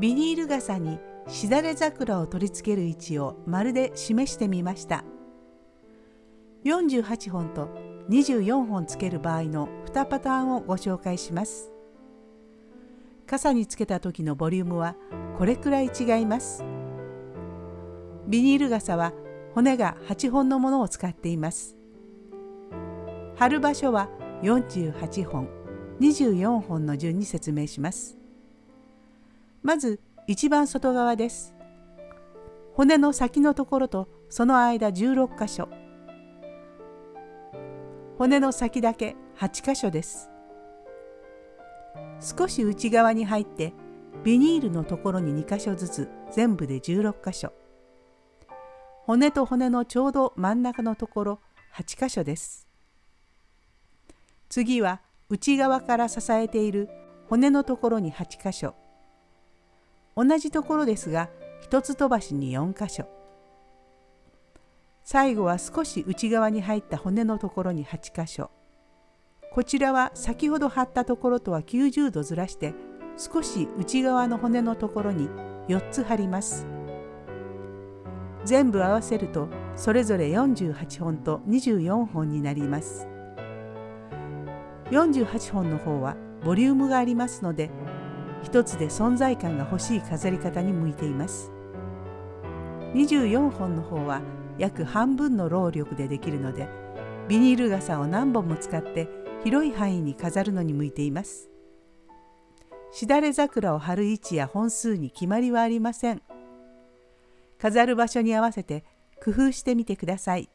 ビニール傘にしだれ桜を取り付ける位置を丸で示してみました。48本と24本つける場合の2パターンをご紹介します。傘につけた時のボリュームはこれくらい違います。ビニール傘は骨が8本のものを使っています。貼る場所は48本24本の順に説明します。まず一番外側です。骨の先のところとその間16箇所。骨の先だけ8箇所です。少し内側に入ってビニールのところに2箇所ずつ全部で16箇所。骨と骨のちょうど真ん中のところ8箇所です。次は内側から支えている骨のところに8箇所。同じところですが一つ飛ばしに4箇所。最後は少し内側に入った骨のところに8箇所。こちらは先ほど貼ったところとは90度ずらして少し内側の骨のところに4つ貼ります。全部合わせるとそれぞれ48本と24本になります。48本の方はボリュームがありますので一つで存在感が欲しい飾り方に向いています。24本の方は約半分の労力でできるのでビニール傘を何本も使って広い範囲に飾るのに向いています。しだれ桜を貼る位置や本数に決まりはありません。飾る場所に合わせて工夫してみてください。